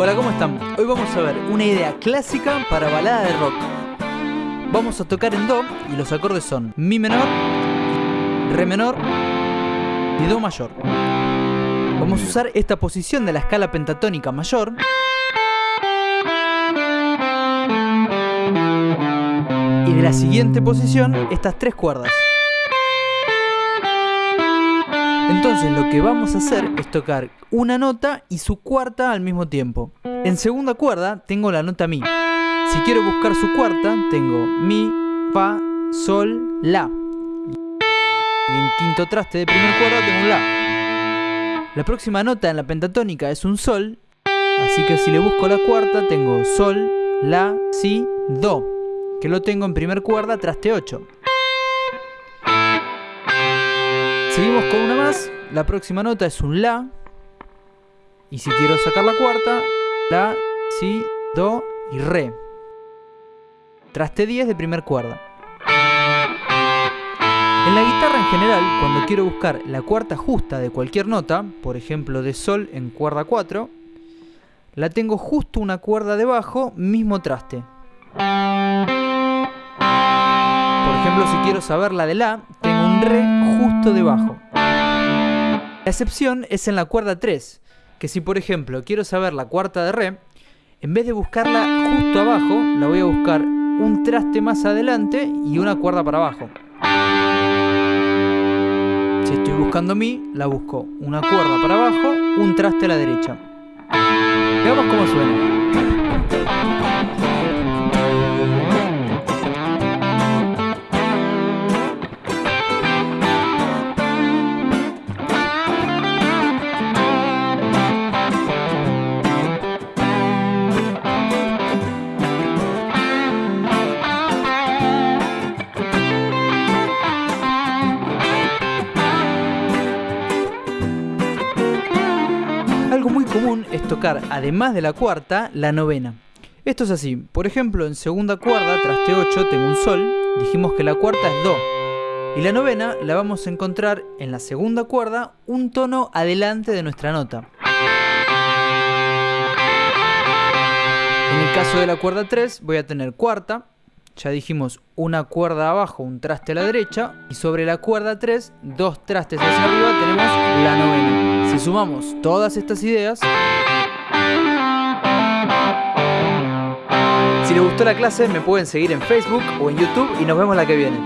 Hola, ¿cómo están? Hoy vamos a ver una idea clásica para balada de rock. Vamos a tocar en Do y los acordes son Mi menor, Re menor y Do mayor. Vamos a usar esta posición de la escala pentatónica mayor y de la siguiente posición estas tres cuerdas. Entonces lo que vamos a hacer es tocar una nota y su cuarta al mismo tiempo. En segunda cuerda tengo la nota Mi. Si quiero buscar su cuarta, tengo Mi, Fa, Sol, La. Y en quinto traste de primer cuerda tengo La. La próxima nota en la pentatónica es un Sol, así que si le busco la cuarta tengo Sol, La, Si, Do, que lo tengo en primer cuerda, traste 8. Seguimos con una más. La próxima nota es un La. Y si quiero sacar la cuarta, La, Si, Do y Re. Traste 10 de primer cuerda. En la guitarra en general, cuando quiero buscar la cuarta justa de cualquier nota, por ejemplo de Sol en cuerda 4, la tengo justo una cuerda debajo, mismo traste. Por ejemplo, si quiero saber la de La, Re justo debajo. La excepción es en la cuerda 3, que si por ejemplo quiero saber la cuarta de Re, en vez de buscarla justo abajo, la voy a buscar un traste más adelante y una cuerda para abajo. Si estoy buscando Mi, la busco una cuerda para abajo, un traste a la derecha. Veamos cómo suena. Muy común es tocar, además de la cuarta, la novena. Esto es así, por ejemplo, en segunda cuerda, traste 8, tengo un sol, dijimos que la cuarta es do. Y la novena la vamos a encontrar en la segunda cuerda, un tono adelante de nuestra nota. En el caso de la cuerda 3 voy a tener cuarta, ya dijimos una cuerda abajo, un traste a la derecha, y sobre la cuerda 3, dos trastes hacia arriba, tenemos la novena. Si sumamos todas estas ideas, si les gustó la clase me pueden seguir en Facebook o en YouTube y nos vemos la que viene.